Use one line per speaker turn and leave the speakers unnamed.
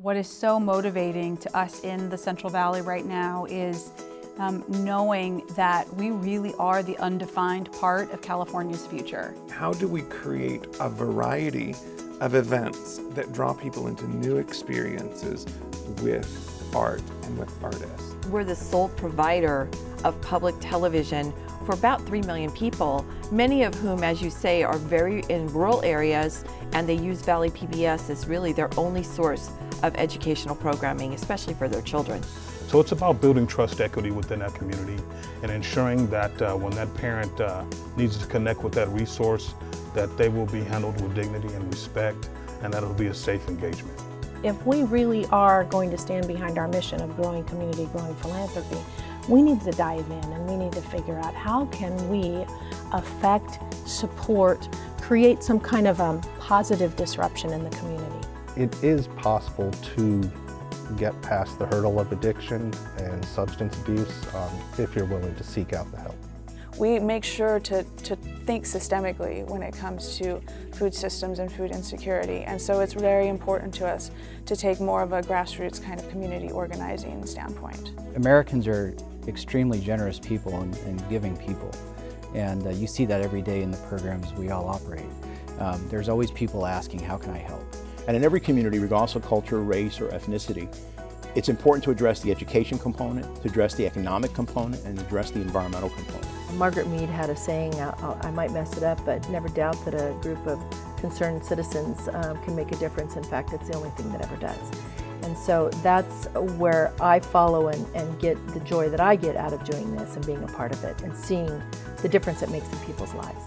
What is so motivating to us in the Central Valley right now is um, knowing that we really are the undefined part of California's future.
How do we create a variety of events that draw people into new experiences with art and with artists?
We're the sole provider of public television for about 3 million people, many of whom, as you say, are very in rural areas and they use Valley PBS as really their only source of educational programming, especially for their children.
So it's about building trust equity within that community and ensuring that uh, when that parent uh, needs to connect with that resource, that they will be handled with dignity and respect and that it'll be a safe engagement.
If we really are going to stand behind our mission of growing community, growing philanthropy, we need to dive in and we need to figure out how can we affect, support, create some kind of a positive disruption in the community.
It is possible to get past the hurdle of addiction and substance abuse um, if you're willing to seek out the help.
We make sure to, to think systemically when it comes to food systems and food insecurity and so it's very important to us to take more of a grassroots kind of community organizing standpoint.
Americans are extremely generous people and, and giving people and uh, you see that every day in the programs we all operate. Um, there's always people asking, how can I help?
And in every community, regardless of culture, race, or ethnicity, it's important to address the education component, to address the economic component, and address the environmental component.
Margaret Mead had a saying, uh, I might mess it up, but never doubt that a group of concerned citizens um, can make a difference. In fact, it's the only thing that ever does. And so that's where I follow and, and get the joy that I get out of doing this and being a part of it and seeing the difference it makes in people's lives.